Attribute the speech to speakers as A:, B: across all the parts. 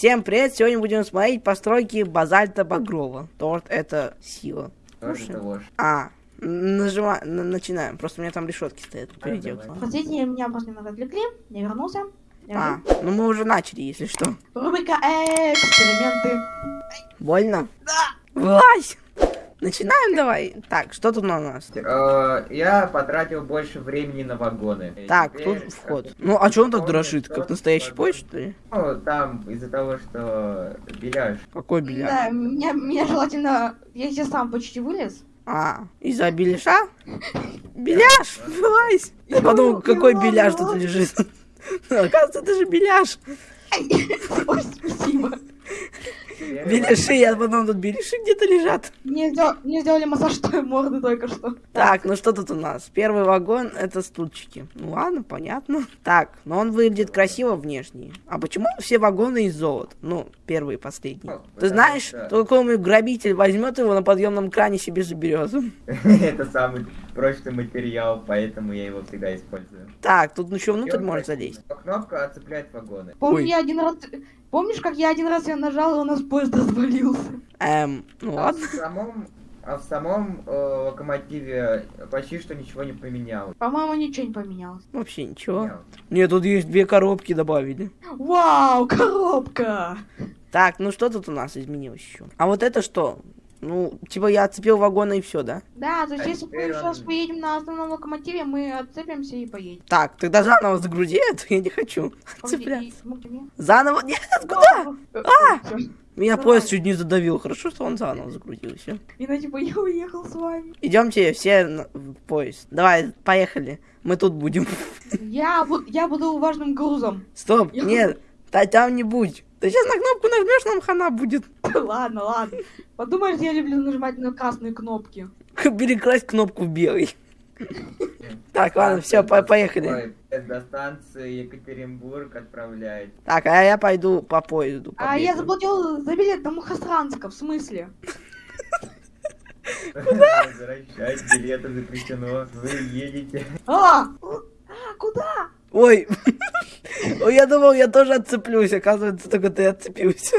A: Всем привет! Сегодня будем смотреть постройки базальта Багрова. Торт это сила.
B: Тоже.
A: А, нажимаем, начинаем. Просто у меня там решетки стоят. Перейдем.
C: Простите, меня просто немного отвлекли. Я вернулся. Я
A: А, ну мы уже начали, если что.
C: Рубрика эксперименты.
A: Больно? Да. Влазь! Начинаем давай. Так, что тут у нас?
B: Э, Я потратил больше времени на вагоны.
A: Так,
B: теперь,
A: тут вход.
B: как
A: Ну, а что он так дрожит? Как настоящий поезд, что ли?
B: Ну, там из-за того, что беляш.
A: Какой беляш?
C: Да, меня, меня желательно... Я сейчас сам почти вылез.
A: А, из-за беляша? Беляш, вылазь! Я подумал, какой беляш тут лежит. Оказывается, это же беляш.
C: Ой, спасибо.
A: Беляши, я подумал, тут беляши где-то лежат.
C: Мне, сдел- мне сделали массаж той морды только что.
A: Так, ну что тут у нас? Первый вагон это стульчики. Ну ладно, понятно. Так, но он выглядит красиво внешне. А почему все вагоны из золота? Ну, первый и последний. Ты знаешь, то какой-нибудь грабитель возьмет его на подъемном кране себе заберет.
B: Это самый прочный материал, поэтому я его всегда использую.
A: Так, тут еще внутрь можно залезть.
B: Но Кнопка отцепляет вагоны.
C: Помню, я один раз... Помнишь, как я один раз ее нажал, и у нас поезд развалился?
A: Эм, ну
B: А
A: ладно.
B: в самом, а в самом э, локомотиве почти что ничего не поменялось.
C: По-моему, ничего не поменялось.
A: Вообще ничего.
B: Поменялось.
A: Нет, тут есть две коробки добавили.
C: Вау, коробка!
A: Так, ну что тут у нас изменилось еще? А вот это что? Ну, типа я отцепил вагоны и все, да?
C: Да, то есть
B: А
C: если мы сейчас поедем на основном локомотиве, мы отцепимся и поедем.
A: Так, тогда заново загрузи это, я не хочу. Отцеплять.
C: И- и-
A: Заново? Нет, куда?
C: А!
A: Меня
C: Давай.
A: поезд чуть не задавил. Хорошо, что он заново загрузился.
C: И на типа я уехал с вами.
A: Идемте все в поезд. Давай, поехали. Мы тут будем.
C: Я, бу- я буду важным грузом.
A: Стоп,
C: Я-
A: нет, та там не будь. Ты сейчас на кнопку нажмешь, нам хана будет.
C: ладно, ладно. Подумаешь, я люблю нажимать на красные кнопки.
A: Перекрасть кнопку в белый. Так, ладно, все, поехали.
B: До станции Екатеринбург отправляет.
A: Так, а я пойду по поезду.
C: А я заплатил за билет до Мухосранска, в смысле?
B: Возвращать билеты запрещено. Вы едете.
C: А! А, куда?
A: Ой, Ой, я думал, я тоже отцеплюсь. Оказывается, только ты отцепился.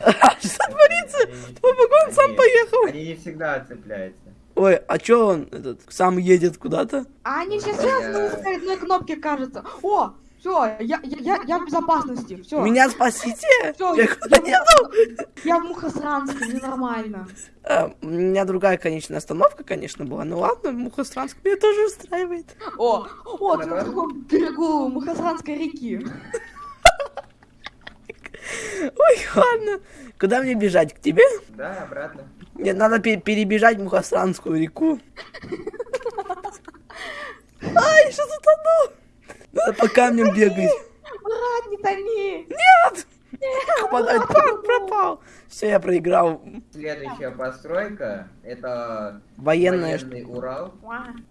A: А, Что творится? Твой вагон сам поехал.
B: Они не всегда отцепляются.
A: Ой, а чё он этот сам едет куда-то?
C: А они все связаны с одной кнопки, кажется. О, все, я, я, я, я в безопасности, все.
A: Меня спасите?
C: Всё,
A: Я
C: я,
A: еду?
C: я в Мухосранске, мне нормально.
A: А, У меня другая конечная остановка, конечно, была. Ну ладно, Мухосранск меня тоже устраивает.
C: О, о, ты на другом берегу Мухосранской реки.
A: Ой, ладно. Куда мне бежать? К тебе?
B: Да, обратно.
A: Мне надо пе- перебежать Мухосранскую реку. Ай, что? Надо по камням бегать.
C: Брат, не томи.
A: Нет! Попадать, пак, пропал. Все, я проиграл.
B: Следующая постройка это
A: Военная
B: военный Урал.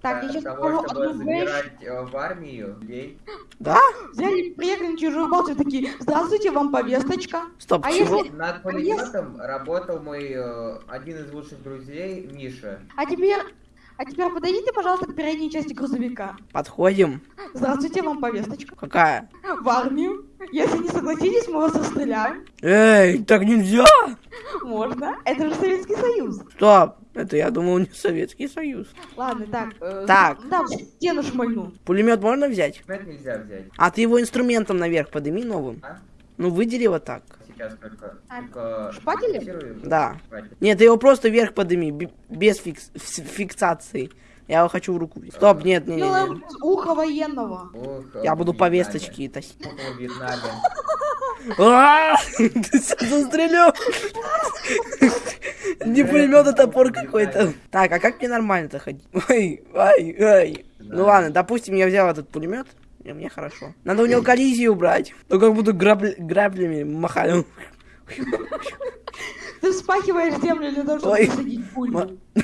C: Так, я
B: Для
C: сейчас
B: того, чтобы забирать э, в армию людей.
A: Да?
C: Взяли, приехали на чужую базу такие, здравствуйте, вам повесточка.
A: Стоп,
C: А
A: чего?
C: если-
B: Над пулеметом работал мой э, один из лучших друзей Миша.
C: А теперь, а теперь подойдите, пожалуйста, к передней части грузовика.
A: Подходим.
C: Здравствуйте, вам повесточка.
A: Какая?
C: В армию. Если не согласитесь, мы вас расстреляем.
A: Эй, так нельзя!
C: Можно. Это же Советский Союз.
A: Стоп, это я думал не Советский Союз.
C: Ладно, так. э,
A: Так.
C: Да, стену шмальну.
A: Пулемет можно взять?
B: Это нельзя взять.
A: А ты его инструментом наверх подними новым.
B: А?
A: Ну выдели вот так.
B: Сейчас только, только фиксирую.
A: Да.
B: Хватит.
A: Нет, ты его просто вверх подними, бе- без фикс- фиксации. Я его хочу в руку. Стоп, нет, не, не, не.
C: Делаем с уха военного.
B: Ох,
A: Я буду по
B: Вьетнаме.
A: весточке тащить.
B: Вьетнаме.
A: А, Ты сейчас застрелил. Не пулемет, а топор какой-то. Так, а как мне нормально-то ходить? Ой, ай, ай. Ну ладно, допустим, я взял этот пулемет. И мне хорошо. Надо у него коллизию убрать. Ну как буду грабли- граблями махать.
C: Ты вспахиваешь землю для того, чтобы посадить пулю.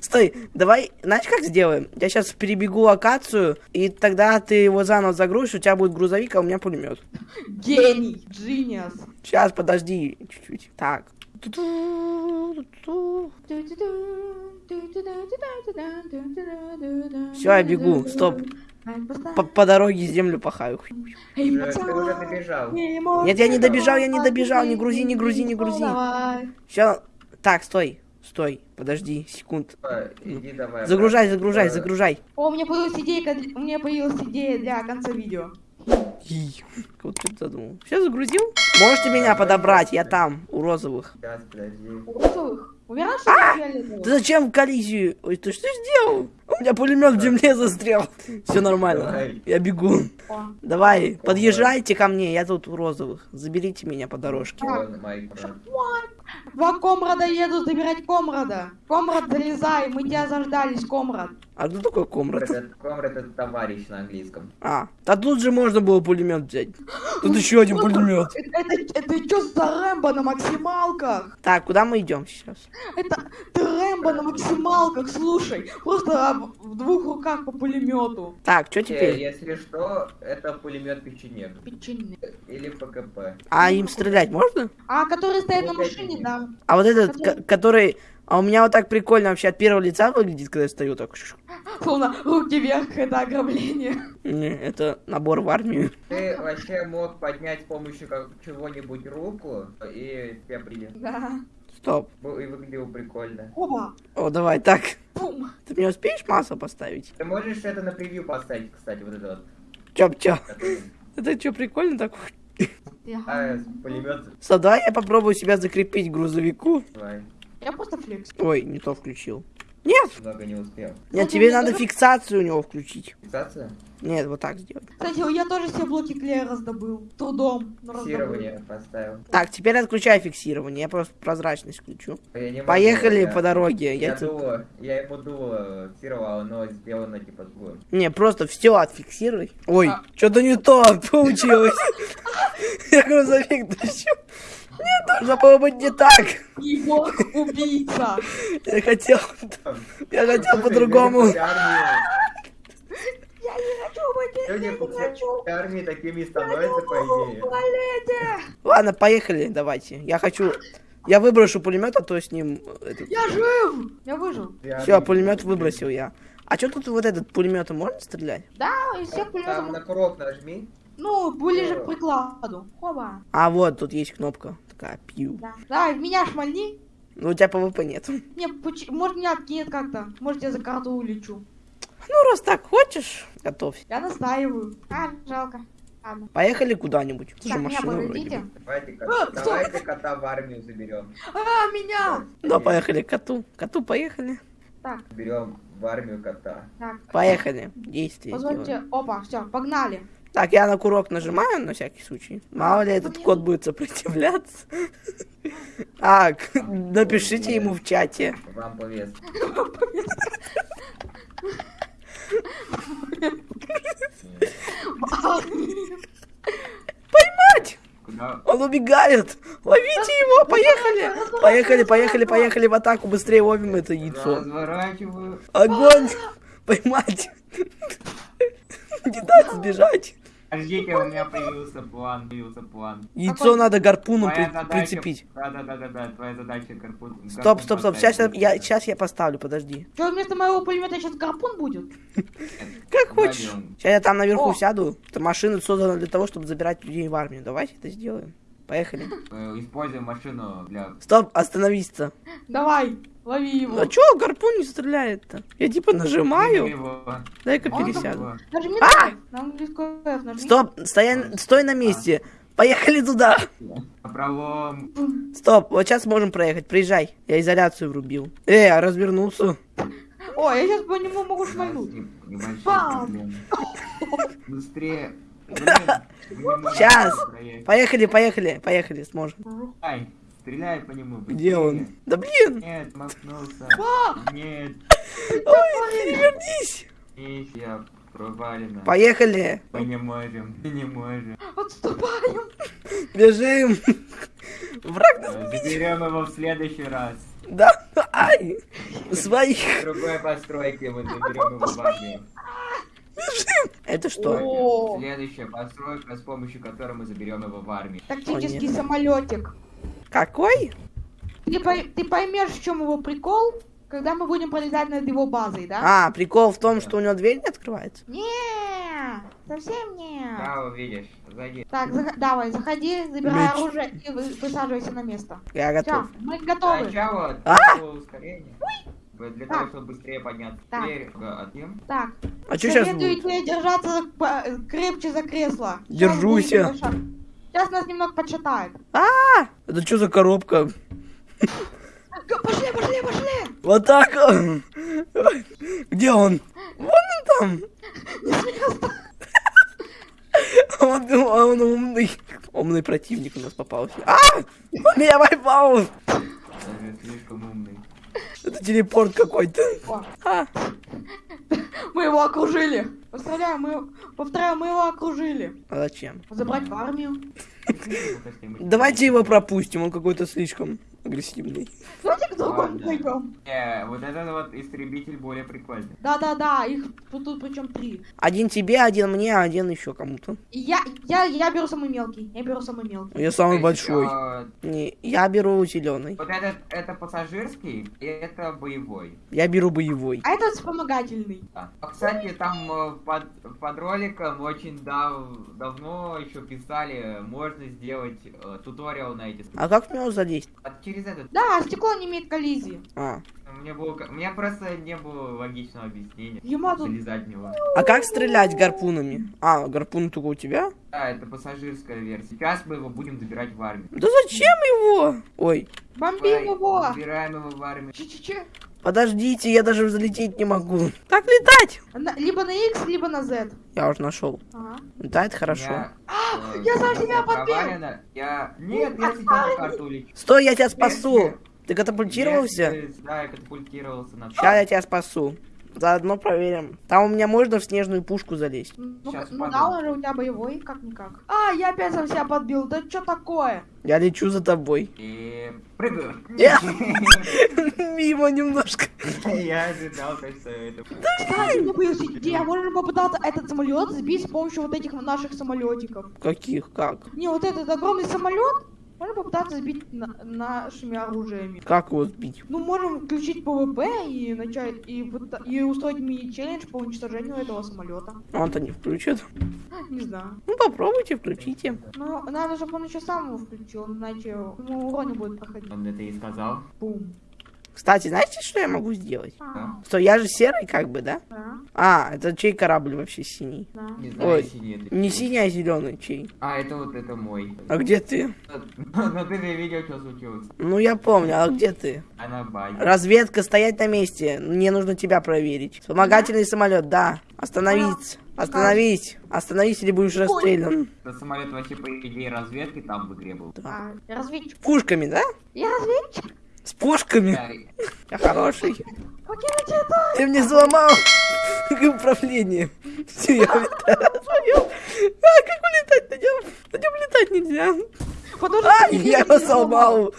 A: Стой, давай, знаешь, как сделаем? Я сейчас перебегу локацию, и тогда ты его заново загрузишь, у тебя будет грузовик, а у меня пулемет.
C: Гений, джиниас.
A: Сейчас, подожди, чуть-чуть. Так. Все, я бегу. Стоп.
C: Просто-
A: по, по дороге землю пахаю.
C: Эй,
B: Ты уже добежал.
A: Нет, я не добежал, я не добежал, не грузи, не грузи, не грузи. Сейчас. Так, стой, стой, подожди, секунд.
B: Иди давай.
A: Загружай, загружай,
B: Э,
A: загружай.
C: О, у меня появилась идея, у меня появилась идея для конца видео.
A: И, Вот что ты задумал. Все загрузил? Можете меня подобрать, я там, у розовых.
B: Сейчас, подожди.
C: У розовых? Уверен, что
A: А!
C: это фиолетовых?
A: Ты зачем в коллизию? Ой, ты что сделал? У меня пулемет в земле застрял. Все нормально. Я бегу. Давай, подъезжайте ко мне, я тут у розовых. Заберите меня по дорожке.
C: Два комрада едут забирать комрада. Комрад, залезай, мы тебя заждались, комрад.
A: А кто такой комрад?
B: Комрад это- товарищ на английском.
A: А, да тут же можно было пулемет взять. Тут еще один пулемет.
C: Это, это, это что за Рэмбо на максималках?
A: Так, куда мы идем сейчас?
C: Это ты Рэмбо на максималках, слушай. Просто в, в двух руках по пулемету.
A: Так, что
B: Э,
A: теперь?
B: Если что, это пулемет печенек.
C: Печенье.
B: Или ПКП.
A: А им стрелять можно?
C: А который стоит на машине, да.
A: А вот этот, ко- который... А у меня вот так прикольно вообще от первого лица выглядит, когда я стою так.
C: Словно руки вверх, это ограбление.
A: Не, это набор в армию.
B: Ты вообще мог поднять с помощью как чего-нибудь руку, и тебя приняли.
C: Да.
A: Стоп.
B: И выглядело прикольно.
C: Оба.
A: О, давай так.
C: Пум.
A: Ты мне успеешь масло поставить?
B: Ты можешь это на превью поставить, кстати, вот это вот.
A: Чоп-чоп. Это что, прикольно так?
C: Я,
B: А, пулемет.
A: Давай я попробую себя закрепить к грузовику.
B: Давай.
C: Я просто флекс.
A: Ой, не то включил. Нет,
B: Много не успел.
A: нет, тебе надо фиксацию у него включить.
B: Фиксация?
A: Нет, вот так сделать.
C: Кстати, я тоже все блоки клея раздобыл. Трудом. раздобыл.
B: Фиксирование поставил.
A: Так, теперь отключай фиксирование, я просто прозрачность включу.
B: Могу,
A: Поехали
B: я-
A: по дороге.
B: Я,
A: Я тут-
B: дуло, я ему дуло фиксировал, но сделано типа другое.
A: Не, просто все отфиксируй. Ой,
C: А.
A: что-то не то получилось. Я грузовик тащу. Нет, должно было быть не так.
C: Егор убийца.
A: Я хотел... Я хотел по-другому.
C: Я не хочу быть
B: Люди
C: я не хочу.
B: армии такими становятся, по идее.
A: Ладно, поехали, давайте. Я хочу... Я выброшу пулемет, а то с ним...
C: Я жив. Я выжил.
A: Все, пулемет выбросил я. А что тут вот этот пулеметом можно стрелять?
C: Да, из всех
B: Там
C: пулеметов.
B: на курок нажми.
C: Ну, ближе к прикладу. Хоба.
A: А вот тут есть кнопка. Такая пиу.
C: Да. Давай, в меня шмальни.
A: Ну у тебя ПВП нет.
C: Не, может меня откинет как-то. Может я за карту улечу.
A: Ну раз так хочешь, готовься.
C: Я настаиваю. А, жалко. Ладно.
A: Поехали куда-нибудь. Это же машина вроде бы.
B: Давайте,
C: А,
B: давайте кота в армию заберем.
C: А, меня!
A: Да, поехали к коту. Коту поехали.
C: Так,
B: Берем в армию кота.
C: так.
A: Поехали. Действие сделаем.
C: Позвольте. Опа, все, погнали.
A: Так, я на курок нажимаю на всякий случай. Мало ли этот кот будет сопротивляться. Так, напишите ему в чате.
B: Вам повес.
A: Поймать! Он убегает! Ловите его! Поехали! Поехали, поехали, поехали в атаку! Быстрее ловим это яйцо! Огонь! Поймать! Не дать сбежать!
B: Подождите, у меня появился план, появился план.
A: Яйцо надо гарпуном при-
B: задача-
A: прицепить.
B: Да, да, да, да, да, твоя задача гарпун.
A: Стоп, стоп, стоп, сейчас я, сейчас я поставлю, подожди.
C: Что, вместо моего пулемета сейчас гарпун будет?
A: Как хочешь. Сейчас я там наверху сяду. Машина создана для того, чтобы забирать людей в армию. Давайте это сделаем. Поехали.
B: Используем машину для...
A: Стоп, остановись-то.
C: Давай, лови его.
A: А чё гарпун не стреляет-то? Я типа нажимаю.
B: Его.
A: Дай-ка пересяду.
C: Нажми
A: А! Стоп, стоя... стой на месте. Поехали туда.
B: Пролом.
A: Стоп, вот сейчас можем проехать. Приезжай. Я изоляцию врубил. Э, а развернулся.
C: О, я сейчас по нему могу шмальнуть.
B: Быстрее. Не
A: Сейчас. Поехали, поехали, поехали, сможем.
B: Ай, стреляй по нему.
A: Где он? Да блин!
B: Нет, макнулся.
C: А!
B: Нет,
A: Ой, перевернись!
B: миссия провалена.
A: Поехали!
B: Мы не можем, мы не можем.
C: Отступаем.
A: Бежим! Враг нас...
B: Э, Заберем его в следующий раз.
A: Да, ай! Своих!
B: В другой постройке мы заберем его в армию.
A: Это что?
B: Следующая постройка, с помощью которой мы заберем его в армию.
C: тактический самолетик.
A: Какой?
C: Ты, ты поймешь, в чем его прикол, когда мы будем пролетать над его базой, да?
A: А, прикол в том, что у него дверь не открывается.
C: Не, совсем не.
B: Да, увидишь. Зайди.
C: Так, зах- давай, заходи, забирай
A: Меч.
C: оружие и вы- высаживайся на место.
A: Я готов.
C: мы готовы.
B: Сначала
A: А!
B: ускорение. Для
C: Так.
B: того, чтобы быстрее подняться.
C: Так.
B: Теперь отъем.
C: Так,
A: А что сейчас
C: советую
A: будет?
C: тебе держаться по- крепче за кресло.
A: Держусь я.
C: Сейчас нас немного подшатает.
A: Это что за коробка?
C: Пошли, пошли, пошли!
A: Вот так. Где он? Вон он там. Он, он умный. Умный противник у нас попался. А! Он меня.
B: Даже слишком умный.
A: Это телепорт какой-то. А,
C: мы его окружили. Поздравляю, мы, повторяю, мы его окружили.
A: а зачем?
C: Забрать в армию.
A: Давайте его пропустим, он какой-то слишком агрессивный.
C: Давайте к другому пойдем.
B: Не, вот этот вот истребитель более прикольный.
C: Да-да-да, их тут, тут причем три.
A: Один тебе, один мне, один еще кому-то.
C: Я, я, я беру самый мелкий. Я беру самый мелкий.
A: Я самый большой.
B: а,
A: Не, я беру зеленый.
B: вот этот, это пассажирский, и это боевой.
A: Я беру боевой.
C: А этот вспомогательный.
B: Да. А, кстати, там э, под, под роликом очень дав- давно еще писали, можно сделать э, туториал на эти...
A: А как в него залезть?
B: Через этот...
C: Да, стекло не имеет коллизии.
A: А.
B: Мне было, меня просто не было логичного объяснения.
C: Ема тут...
B: Залезать в него.
A: А как стрелять гарпунами? А, гарпун только у тебя?
B: Да, это пассажирская версия. Сейчас мы его будем забирать в армию.
A: Да зачем его? Ой,
C: Бомбим его!
B: Забираем его в армию.
C: Че-че-че.
A: Подождите, я даже взлететь не могу. Как летать?
C: На- либо на X, либо на Z.
A: Я уже нашел.
C: Ага.
A: Летает хорошо.
B: Я, э,
C: я сам себя подбил!
B: Я... Нет, я сейчас на карту улечу.
A: Стой, я тебя спасу. Ты катапультировался?
B: Если- Да, я катапультировался на...
A: Сейчас я тебя спасу. Заодно проверим. Там у меня можно в снежную пушку залезть.
C: Ну, ну
B: падаю.
C: да, он же у тебя боевой, как-никак. А, я опять сам себя подбил. Да что такое?
A: Я лечу за тобой.
B: И прыгаю.
A: Я- Мимо немножко.
B: Я ожидал, что это...
C: Появилась идея. Можно попытаться этот самолет сбить с помощью вот этих наших самолетиков.
A: Каких? Как?
C: Не, вот этот огромный самолет можно попытаться сбить на- нашими оружиями.
A: Как его сбить?
C: Ну, можем включить ПВП и начать и, и устроить мини-челлендж по уничтожению этого самолета.
A: Он-то не включит.
C: Не знаю.
A: Ну попробуйте, включите.
C: Ну, надо, чтобы он еще сам его включил, иначе ему урон не будет проходить.
B: Он это и сказал.
C: Бум.
A: Кстати, знаете, что я могу сделать?
C: А,
A: Стой, я же серый как бы, да?
C: да,
A: А, это чей корабль вообще синий?
C: да.
B: Не знаю,
A: Ой,
B: синий это.
A: Не синий, а зеленый чей.
B: А, это вот это мой.
A: А где ты?
B: Но ты же видел, что случилось.
A: Ну я помню, а где ты?
B: Она баги.
A: Разведка, стоять на месте. Мне нужно тебя проверить. Вспомогательный самолет, да. Остановиться. Остановись. Остановись или будешь расстрелян.
B: Это самолет вообще по идее разведки там в игре был.
A: Да.
C: А, разведчик.
A: Пушками, да?
C: Я разведчик?
A: С пушками. Я хороший. Ты мне сломал управление. Все, я улетаю. А, как улетать на нем? На нем летать нельзя.
C: Что
A: А, я его сломал.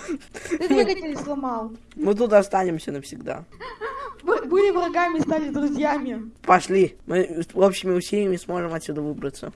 C: Ты двигатель сломал.
A: Мы тут останемся навсегда.
C: Были врагами, стали друзьями.
A: Пошли. Мы с общими усилиями сможем отсюда выбраться.